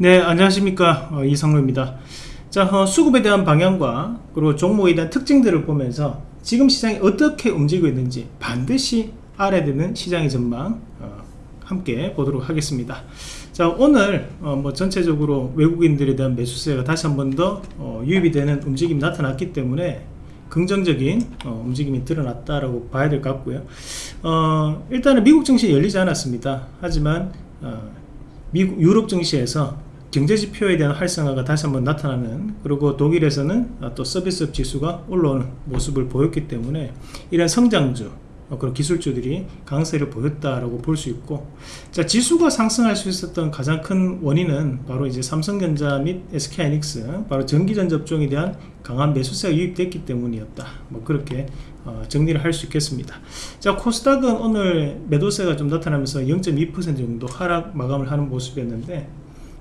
네 안녕하십니까. 어, 이성로입니다. 자 어, 수급에 대한 방향과 그리고 종목에 대한 특징들을 보면서 지금 시장이 어떻게 움직이고 있는지 반드시 알아야 되는 시장의 전망 어, 함께 보도록 하겠습니다. 자 오늘 어, 뭐 전체적으로 외국인들에 대한 매수세가 다시 한 번 더 어, 유입이 되는 움직임이 나타났기 때문에 긍정적인 어, 움직임이 드러났다라고 봐야 될 것 같고요. 어, 일단은 미국 증시 열리지 않았습니다. 하지만 미국 유럽 증시에서 경제지표에 대한 활성화가 다시 한번 나타나는 그리고 독일에서는 또 서비스업 지수가 올라오는 모습을 보였기 때문에 이런 성장주 어, 그런 기술주들이 강세를 보였다라고 볼 수 있고 자 지수가 상승할 수 있었던 가장 큰 원인은 바로 이제 삼성전자 및 SK하이닉스 바로 전기전 접종에 대한 강한 매수세가 유입됐기 때문이었다. 뭐 그렇게 어, 정리를 할 수 있겠습니다. 자 코스닥은 오늘 매도세가 좀 나타나면서 0.2% 정도 하락 마감을 하는 모습이었는데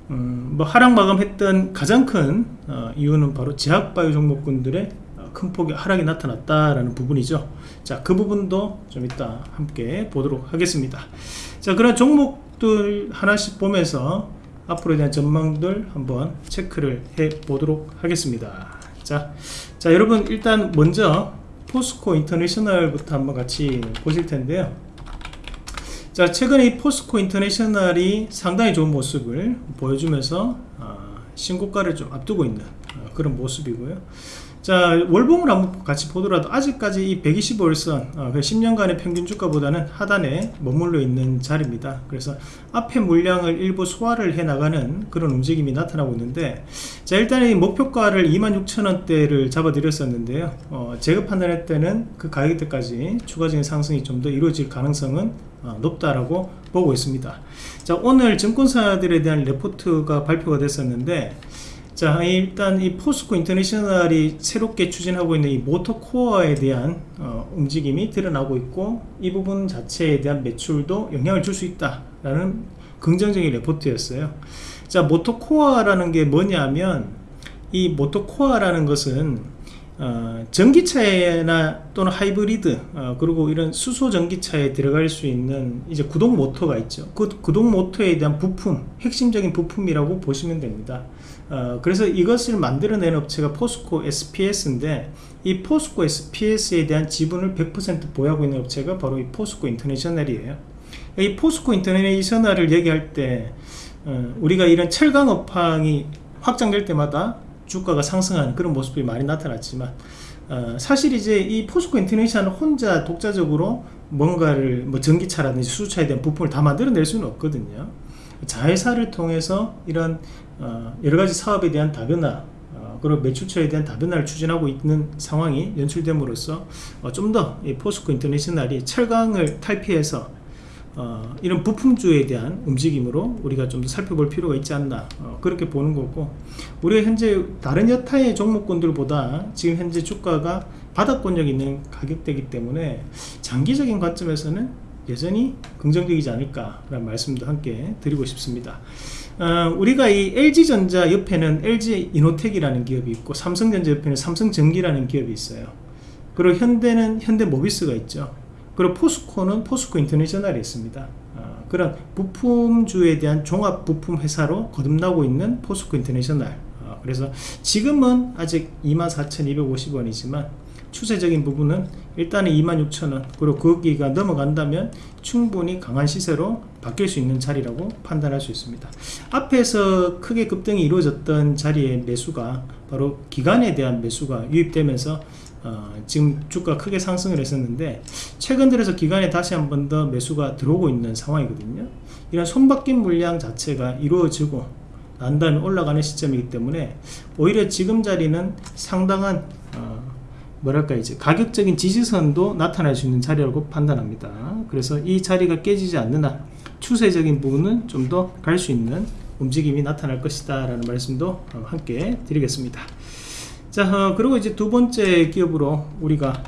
음, 뭐 하락 마감했던 가장 큰 어, 이유는 바로 제약바이오 종목군들의 어, 큰 폭의 하락이 나타났다라는 부분이죠. 자, 그 부분도 좀 이따 함께 보도록 하겠습니다. 자, 그런 종목들 하나씩 보면서 앞으로에 대한 전망들 한번 체크를 해 보도록 하겠습니다. 자, 자, 여러분 일단 먼저 포스코 인터내셔널부터 한번 같이 보실 텐데요. 자 최근에 이 포스코 인터내셔널이 상당히 좋은 모습을 보여주면서 어, 신고가를 좀 앞두고 있는 어, 그런 모습이고요 자 월봉을 한번 같이 보더라도 아직까지 이 125일선 어, 10년간의 평균 주가보다는 하단에 머물러 있는 자리입니다. 그래서 앞에 물량을 일부 소화를 해 나가는 그런 움직임이 나타나고 있는데 자 일단 이 목표가를 26,000원대를 잡아 드렸었는데요. 어, 제가 판단할 때는 그 가격대까지 추가적인 상승이 좀 더 이루어질 가능성은 어, 높다라고 보고 있습니다. 자 오늘 증권사들에 대한 레포트가 발표가 됐었는데 자 일단 이 포스코 인터내셔널이 새롭게 추진하고 있는 이 모터코어에 대한 어, 움직임이 드러나고 있고 이 부분 자체에 대한 매출도 영향을 줄 수 있다 라는 긍정적인 레포트였어요. 자 모터코어라는 게 뭐냐면 이 모터코어라는 것은 어, 전기차나 또는 하이브리드 어, 그리고 이런 수소 전기차에 들어갈 수 있는 이제 구동 모터가 있죠. 그 구동 모터에 대한 부품 핵심적인 부품이라고 보시면 됩니다. 어, 그래서 이것을 만들어낸 업체가 포스코 SPS인데 이 포스코 SPS에 대한 지분을 100% 보유하고 있는 업체가 바로 이 포스코 인터내셔널이에요. 이 포스코 인터내셔널을 얘기할 때 어, 우리가 이런 철강 업황이 확장될 때마다 주가가 상승하는 그런 모습이 많이 나타났지만 어, 사실 이제 이 포스코 인터내셔널 혼자 독자적으로 뭔가를 뭐 전기차라든지 수소차에 대한 부품을 다 만들어낼 수는 없거든요. 자회사를 통해서 이런 어, 여러가지 사업에 대한 다변화 어, 그리고 매출처에 대한 다변화를 추진하고 있는 상황이 연출됨으로써 어, 좀더 포스코 인터내셔널이 철강을 탈피해서 어, 이런 부품주에 대한 움직임으로 우리가 좀 더 살펴볼 필요가 있지 않나 어, 그렇게 보는 거고 우리가 현재 다른 여타의 종목군들보다 지금 현재 주가가 바닥권력 있는 가격대이기 때문에 장기적인 관점에서는 여전히 긍정적이지 않을까 라는 말씀도 함께 드리고 싶습니다. 어, 우리가 이 LG전자 옆에는 LG이노텍이라는 기업이 있고 삼성전자 옆에는 삼성전기라는 기업이 있어요. 그리고 현대는 현대모비스가 있죠 그리고 포스코는 포스코 인터내셔널이 있습니다. 어, 그런 부품주에 대한 종합 부품 회사로 거듭나고 있는 포스코 인터내셔널. 어, 그래서 지금은 아직 24,250원이지만 추세적인 부분은 일단은 26,000원. 그리고 거기가 넘어간다면 충분히 강한 시세로 바뀔 수 있는 자리라고 판단할 수 있습니다. 앞에서 크게 급등이 이루어졌던 자리의 매수가 바로 기간에 대한 매수가 유입되면서 어, 지금 주가 크게 상승을 했었는데 최근 들어서 기간에 다시 한 번 더 매수가 들어오고 있는 상황이거든요. 이런 손바뀐 물량 자체가 이루어지고 난 다음에 올라가는 시점이기 때문에 오히려 지금 자리는 상당한 어, 뭐랄까 이제 가격적인 지지선도 나타날 수 있는 자리라고 판단합니다. 그래서 이 자리가 깨지지 않는 한 추세적인 부분은 좀 더 갈 수 있는 움직임이 나타날 것이다 라는 말씀도 어, 함께 드리겠습니다 자 어, 그리고 이제 두 번째 기업으로 우리가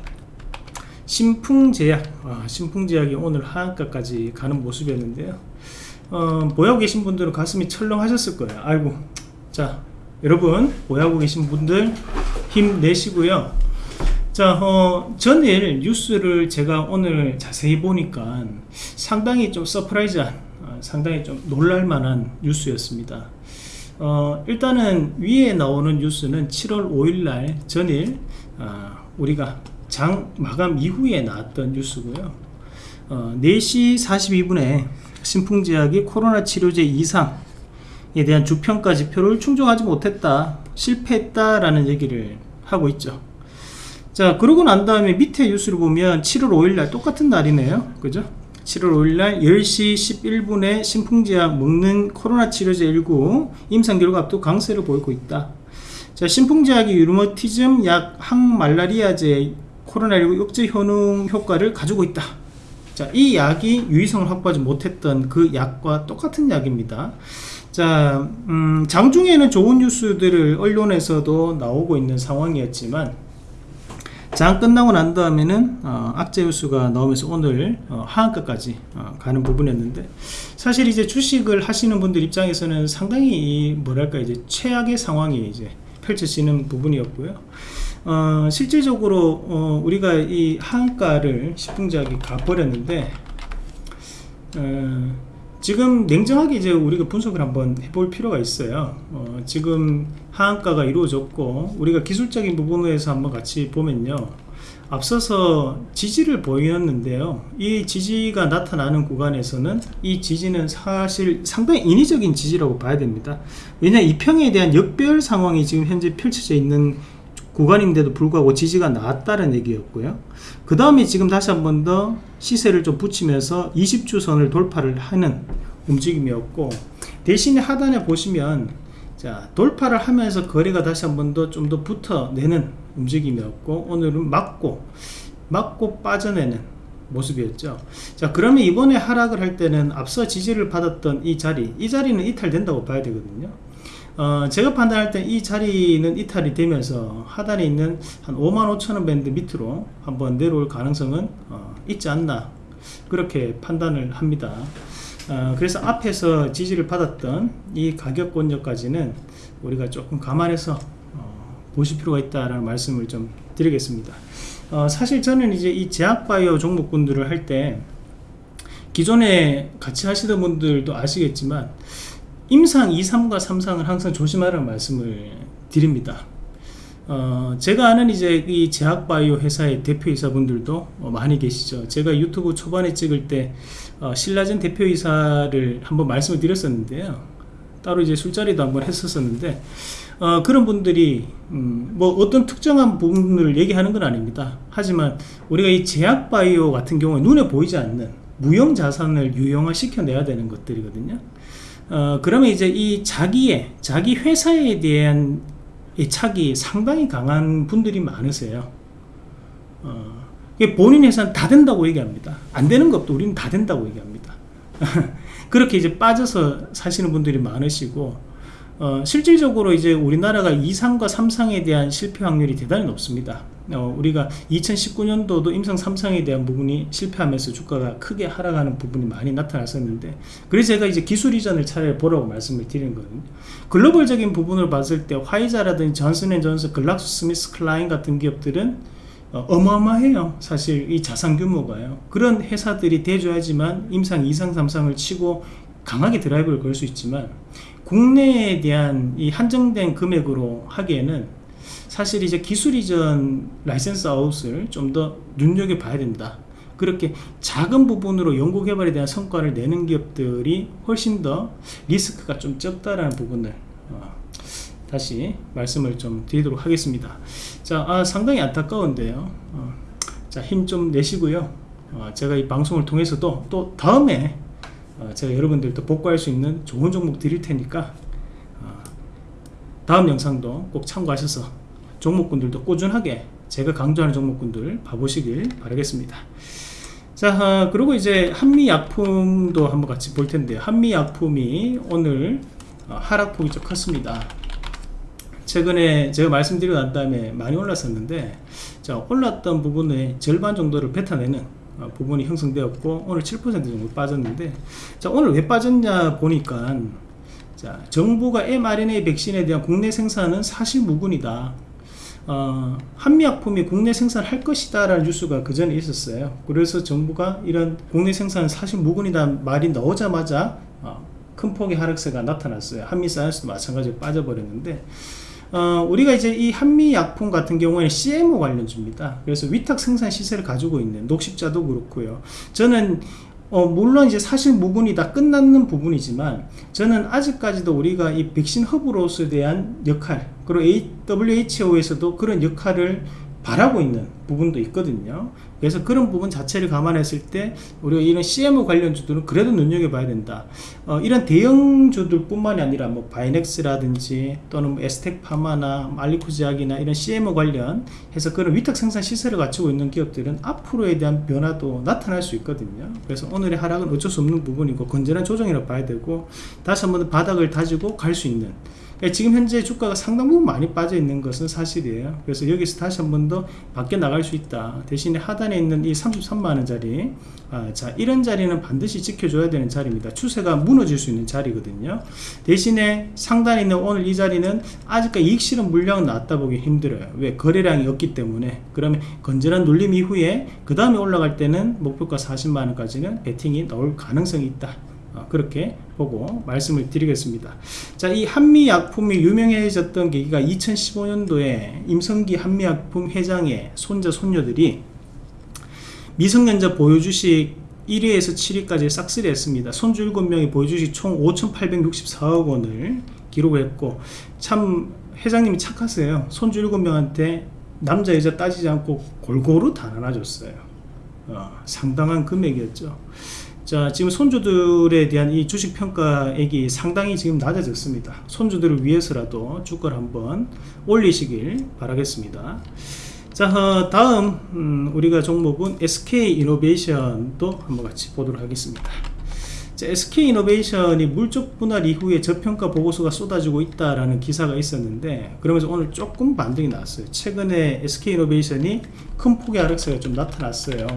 신풍제약 아, 신풍제약이 오늘 하한가까지 가는 모습이었는데요. 어, 보유하고 계신 분들은 가슴이 철렁하셨을 거예요. 아이고 자 여러분 보유하고 계신 분들 힘내시고요. 자 어, 전일 뉴스를 제가 오늘 자세히 보니까 상당히 좀 surprise한 어, 상당히 좀 놀랄만한 뉴스였습니다 어, 일단은 위에 나오는 뉴스는 7월 5일날 전일 어, 우리가 장 마감 이후에 나왔던 뉴스고요. 어, 4시 42분에 신풍제약이 코로나 치료제 이상에 대한 주평가 지표를 충족하지 못했다, 실패했다 라는 얘기를 하고 있죠. 자, 그러고 난 다음에 밑에 뉴스를 보면 7월 5일날 똑같은 날이네요. 그죠? 7월 5일날 10시 11분에 신풍제약 먹는 코로나 치료제 19 임상 결과 앞두 강세를 보이고 있다. 자, 신풍제약이 유르머티즘 약 항말라리아제 코로나19 억제 효능 효과를 가지고 있다. 자, 이 약이 유의성을 확보하지 못했던 그 약과 똑같은 약입니다. 자, 음, 장중에는 좋은 뉴스들을 언론에서도 나오고 있는 상황이었지만 장 끝나고 난 다음에는 어, 악재 뉴스가 나오면서 오늘 어, 하한가까지 어, 가는 부분이었는데 사실 이제 주식을 하시는 분들 입장에서는 상당히 뭐랄까 이제 최악의 상황이 이제 펼쳐지는 부분이었고요. 어, 실질적으로 어, 우리가 이 하한가를 시풍작이 가버렸는데 어, 지금 냉정하게 이제 우리가 분석을 한번 해볼 필요가 있어요. 어, 지금 하한가가 이루어졌고 우리가 기술적인 부분에서 한번 같이 보면요. 앞서서 지지를 보였는데요. 이 지지가 나타나는 구간에서는 이 지지는 사실 상당히 인위적인 지지라고 봐야 됩니다. 왜냐 이 평에 대한 역별 상황이 지금 현재 펼쳐져 있는 구간인데도 불구하고 지지가 나왔다는 얘기였고요. 그 다음에 지금 다시 한 번 더 시세를 좀 붙이면서 20주선을 돌파를 하는 움직임이었고 대신에 하단에 보시면 자 돌파를 하면서 거래가 다시 한 번 더 좀 더 붙어내는 움직임이었고 오늘은 맞고 맞고 빠져내는 모습이었죠 자 그러면 이번에 하락을 할 때는 앞서 지지를 받았던 이 자리 이 자리는 이탈된다고 봐야 되거든요 어, 제가 판단할 때 이 자리는 이탈이 되면서 하단에 있는 한 5만 5천원 밴드 밑으로 한번 내려올 가능성은 어, 있지 않나 그렇게 판단을 합니다. 어, 그래서 앞에서 지지를 받았던 이 가격권역까지는 우리가 조금 감안해서 어, 보실 필요가 있다라는 말씀을 좀 드리겠습니다. 어, 사실 저는 이제 이 제약바이오 종목군들을 할 때 기존에 같이 하시던 분들도 아시겠지만 임상 2, 3과 3상을 항상 조심하라는 말씀을 드립니다. 어, 제가 아는 이제 이 제약바이오 회사의 대표이사분들도 어, 많이 계시죠. 제가 유튜브 초반에 찍을 때 어, 신라젠 대표이사를 한번 말씀을 드렸었는데요. 따로 이제 술자리도 한번 했었었는데 어, 그런 분들이 음, 뭐 어떤 특정한 부분을 얘기하는 건 아닙니다. 하지만 우리가 이 제약바이오 같은 경우에 눈에 보이지 않는 무형 자산을 유형화 시켜내야 되는 것들이거든요. 어, 그러면 이제 이 자기의 자기 회사에 대한 착이 상당히 강한 분들이 많으세요. 어, 본인 회사는 다 된다고 얘기합니다. 안 되는 것도 우리는 다 된다고 얘기합니다. 그렇게 이제 빠져서 사시는 분들이 많으시고 어, 실질적으로 이제 우리나라가 2상과 3상에 대한 실패 확률이 대단히 높습니다. 어, 우리가 2019년도도 임상 3상에 대한 부분이 실패하면서 주가가 크게 하락하는 부분이 많이 나타났었는데 그래서 제가 이제 기술 이전을 차라리 보라고 말씀을 드리는 거거든요. 글로벌적인 부분을 봤을 때 화이자라든지 존슨앤존슨, 글락소 스미스 클라인 같은 기업들은 어, 어마어마해요. 사실 이 자산 규모가요. 그런 회사들이 대줘야지만 임상 2상, 3상을 치고 강하게 드라이브를 걸 수 있지만 국내에 대한 이 한정된 금액으로 하기에는 사실 이제 기술 이전 license out을 좀 더 눈여겨봐야 된다. 그렇게 작은 부분으로 연구 개발에 대한 성과를 내는 기업들이 훨씬 더 리스크가 좀 적다라는 부분을 어, 다시 말씀을 좀 드리도록 하겠습니다. 자, 아, 상당히 안타까운데요. 어, 자, 힘 좀 내시고요. 어, 제가 이 방송을 통해서도 또 다음에 어, 제가 여러분들도 복구할 수 있는 좋은 종목 드릴 테니까 어, 다음 영상도 꼭 참고하셔서 종목군들도 꾸준하게 제가 강조하는 종목군들 봐보시길 바라겠습니다. 자 어, 그리고 이제 한미약품도 한번 같이 볼 텐데요 한미약품이 오늘 하락폭이 좀 컸습니다. 최근에 제가 말씀드리고 난 다음에 많이 올랐었는데 자 올랐던 부분의 절반 정도를 뱉어내는 어, 부분이 형성되었고 오늘 7% 정도 빠졌는데 자 오늘 왜 빠졌냐 보니까 자 정부가 mRNA 백신에 대한 국내 생산은 사실 무근이다 어, 한미약품이 국내 생산할 것이다 라는 뉴스가 그 전에 있었어요 그래서 정부가 이런 국내 생산은 사실 무근이다 말이 나오자마자 어, 큰 폭의 하락세가 나타났어요. 한미 사이언스도 마찬가지로 빠져버렸는데 어, 우리가 이제 이 한미약품 같은 경우에는 CMO 관련주입니다. 그래서 위탁 생산 시세를 가지고 있는 녹십자도 그렇고요. 저는 어, 물론 이제 사실 무분이 다 끝났는 부분이지만 저는 아직까지도 우리가 이 백신 허브로서에 대한 역할 그리고 WHO에서도 그런 역할을 바라고 있는 부분도 있거든요. 그래서 그런 부분 자체를 감안했을 때 우리가 이런 CMO 관련주들은 그래도 눈여겨봐야 된다. 어, 이런 대형주들 뿐만이 아니라 뭐 바이넥스라든지 또는 뭐 에스텍파마나 알리코지약이나 이런 CMO 관련 해서 그런 위탁 생산 시설을 갖추고 있는 기업들은 앞으로에 대한 변화도 나타날 수 있거든요. 그래서 오늘의 하락은 어쩔 수 없는 부분이고 건전한 조정이라고 봐야 되고 다시 한번 바닥을 다지고 갈 수 있는 지금 현재 주가가 상당 부분 많이 빠져 있는 것은 사실이에요. 그래서 여기서 다시 한 번 더 밖에 나갈 수 있다. 대신에 하단에 있는 이 33만원짜리. 아, 자 이런 자리는 반드시 지켜줘야 되는 자리입니다. 추세가 무너질 수 있는 자리거든요. 대신에 상단에 있는 오늘 이 자리는 아직까지 이익 실현 물량은 나왔다 보기 힘들어요. 왜? 거래량이 없기 때문에. 그러면 건전한 눌림 이후에 그 다음에 올라갈 때는 목표가 40만원까지는 베팅이 나올 가능성이 있다. 어, 그렇게 보고 말씀을 드리겠습니다. 자 이 한미약품이 유명해졌던 계기가 2015년도에 임성기 한미약품 회장의 손자 손녀들이 미성년자 보유주식 1위에서 7위까지 싹쓸이 했습니다. 손주 7명이 보유주식 총 5,864억 원을 기록을 했고 참 회장님이 착하세요. 손주 7명한테 남자 여자 따지지 않고 골고루 다 나눠줬어요. 어, 상당한 금액이었죠 자 지금 손주들에 대한 이 주식 평가액이 상당히 지금 낮아졌습니다. 손주들을 위해서라도 주가를 한번 올리시길 바라겠습니다. 자 어, 다음 음, 우리가 종목은 SK이노베이션도 한번 같이 보도록 하겠습니다 SK이노베이션이 물적 분할 이후에 저평가 보고서가 쏟아지고 있다라는 기사가 있었는데 그러면서 오늘 조금 반등이 나왔어요. 최근에 SK이노베이션이 큰 폭의 하락세가 좀 나타났어요.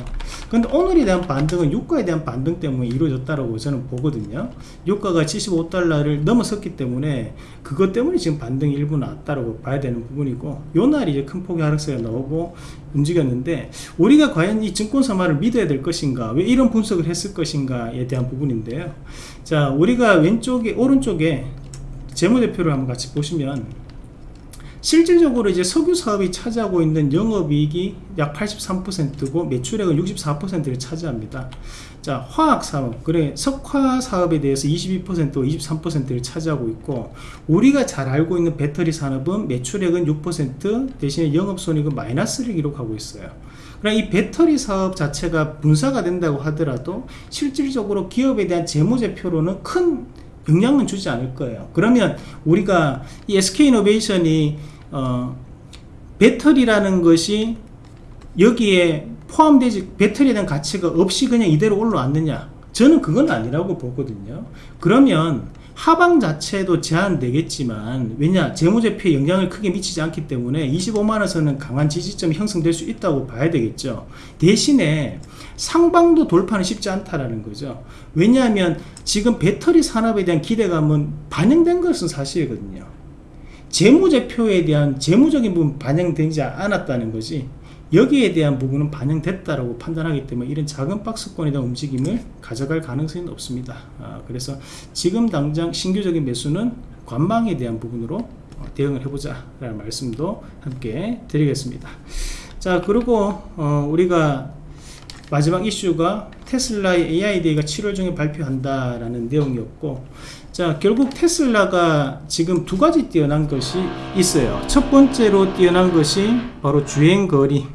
근데 오늘에 대한 반등은 유가에 대한 반등 때문에 이루어졌다고 저는 보거든요. 유가가 75달러를 넘어섰기 때문에 그것 때문에 지금 반등이 일부 나왔다고 봐야 되는 부분이고 요 날이 이제 큰 폭의 하락세가 나오고 움직였는데 우리가 과연 이 증권사만을 믿어야 될 것인가 왜 이런 분석을 했을 것인가에 대한 부분인데 요 자 우리가 왼쪽에 오른쪽에 재무대표를 한번 같이 보시면 실질적으로 이제 석유 사업이 차지하고 있는 영업이익이 약 83%고 매출액은 64%를 차지합니다. 자, 화학 사업, 그래 석화 사업에 대해서 22% 23%를 차지하고 있고 우리가 잘 알고 있는 배터리 산업은 매출액은 6% 대신에 영업 손익은 마이너스를 기록하고 있어요. 그러나 이 배터리 사업 자체가 분사가 된다고 하더라도 실질적으로 기업에 대한 재무제표로는 큰 영향은 주지 않을 거예요. 그러면 우리가 이 SK이노베이션이 어, 배터리라는 것이 여기에 포함되지 배터리에 대한 가치가 없이 그냥 이대로 올라왔느냐 저는 그건 아니라고 보거든요 그러면 하방 자체도 제한되겠지만 왜냐 재무제표에 영향을 크게 미치지 않기 때문에 25만원 선은 강한 지지점이 형성될 수 있다고 봐야 되겠죠. 대신에 상방도 돌파는 쉽지 않다라는 거죠. 왜냐하면 지금 배터리 산업에 대한 기대감은 반영된 것은 사실이거든요. 재무제표에 대한 재무적인 부분 반영되지 않았다는 것이 여기에 대한 부분은 반영됐다라고 판단하기 때문에 이런 작은 박스권에 대한 움직임을 가져갈 가능성이 높습니다. 아, 그래서 지금 당장 신규적인 매수는 관망에 대한 부분으로 어, 대응을 해보자 라는 말씀도 함께 드리겠습니다. 자 그리고 어, 우리가 마지막 이슈가 테슬라의 AID가 7월 중에 발표한다라는 내용이었고 자 결국 테슬라가 지금 두 가지 뛰어난 것이 있어요. 첫 번째로 뛰어난 것이 바로 주행거리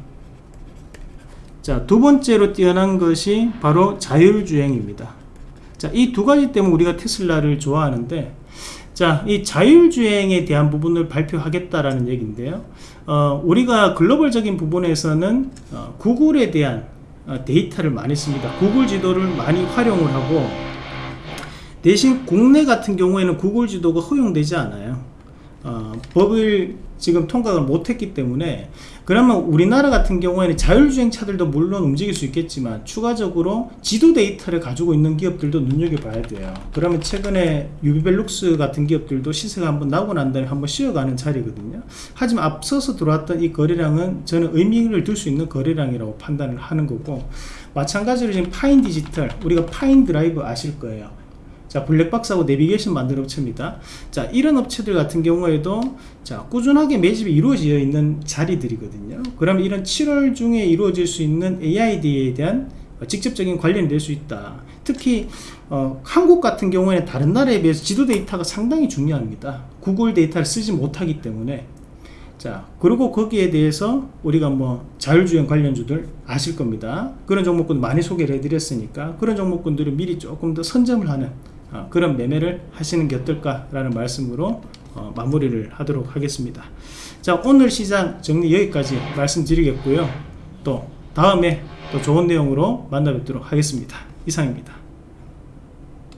자 두 번째로 뛰어난 것이 바로 자율주행입니다. 자 이 두 가지 때문에 우리가 테슬라를 좋아하는데 자 이 자율주행에 대한 부분을 발표하겠다라는 얘기인데요. 어, 우리가 글로벌적인 부분에서는 어, 구글에 대한 어, 데이터를 많이 씁니다. 구글 지도를 많이 활용을 하고 대신 국내 같은 경우에는 구글 지도가 허용되지 않아요 어, 법을 지금 통과를 못했기 때문에 그러면 우리나라 같은 경우에는 자율주행 차들도 물론 움직일 수 있겠지만 추가적으로 지도 데이터를 가지고 있는 기업들도 눈여겨봐야 돼요. 그러면 최근에 유비벨록스 같은 기업들도 시세가 한번 나고 난 다음에 한번 쉬어가는 자리거든요. 하지만 앞서서 들어왔던 이 거래량은 저는 의미를 둘 수 있는 거래량이라고 판단을 하는 거고 마찬가지로 지금 파인 디지털 우리가 파인 드라이브 아실 거예요 자 블랙박스하고 내비게이션 만드는 업체입니다. 자 이런 업체들 같은 경우에도 자 꾸준하게 매집이 이루어져 있는 자리들이거든요. 그러면 이런 7월 중에 이루어질 수 있는 AI Day에 대한 직접적인 관련이 될 수 있다. 특히 어, 한국 같은 경우에는 다른 나라에 비해서 지도 데이터가 상당히 중요합니다. 구글 데이터를 쓰지 못하기 때문에. 자 그리고 거기에 대해서 우리가 뭐 자율주행 관련주들 아실 겁니다. 그런 종목군 많이 소개를 해드렸으니까 그런 종목군들을 미리 조금 더 선점을 하는 어, 그런 매매를 하시는 게 어떨까 라는 말씀으로 어, 마무리를 하도록 하겠습니다. 자 오늘 시장 정리 여기까지 말씀드리겠고요. 또 다음에 또 좋은 내용으로 만나 뵙도록 하겠습니다. 이상입니다